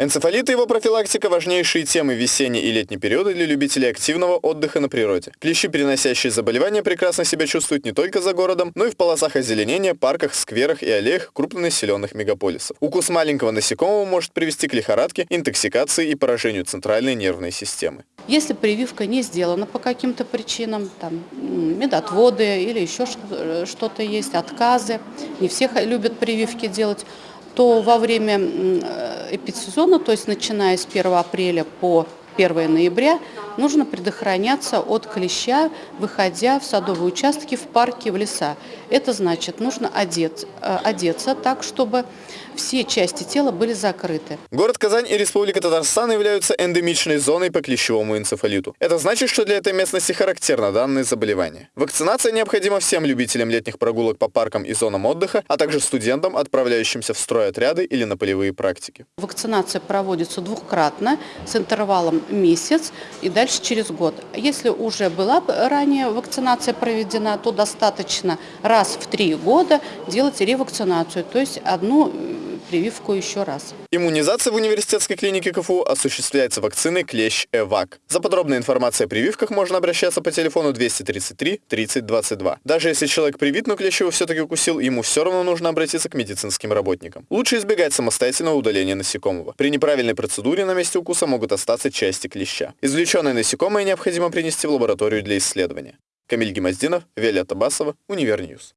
Энцефалит и его профилактика – важнейшие темы весенней и летней периода для любителей активного отдыха на природе. Клещи, переносящие заболевания, прекрасно себя чувствуют не только за городом, но и в полосах озеленения, парках, скверах и аллеях крупнонаселенных мегаполисов. Укус маленького насекомого может привести к лихорадке, интоксикации и поражению центральной нервной системы. Если прививка не сделана по каким-то причинам, там медотводы или еще что-то есть, отказы, не все любят прививки делать, то во время эпидсезона, то есть начиная с 1 апреля по 1 ноября, нужно предохраняться от клеща, выходя в садовые участки, в парки, в леса. Это значит, нужно одеться, э, одеться так, чтобы все части тела были закрыты. Город Казань и Республика Татарстан являются эндемичной зоной по клещевому энцефалиту. Это значит, что для этой местности характерно данное заболевание. Вакцинация необходима всем любителям летних прогулок по паркам и зонам отдыха, а также студентам, отправляющимся в стройотряды или на полевые практики. Вакцинация проводится двухкратно с интервалом месяц и дальше через год. Если уже была ранее вакцинация проведена, то достаточно раз в три года делать ревакцинацию, то есть одну прививку еще раз. Иммунизация в университетской клинике КФУ осуществляется вакциной клещ-ЭВАК. За подробной информацией о прививках можно обращаться по телефону 233 30 22. Даже если человек привит, но клещ его все-таки укусил, ему все равно нужно обратиться к медицинским работникам. Лучше избегать самостоятельного удаления насекомого. При неправильной процедуре на месте укуса могут остаться части клеща. Извлеченное насекомое необходимо принести в лабораторию для исследования. Камиль Гемоздинов, Виолетта Басова, Универньюз.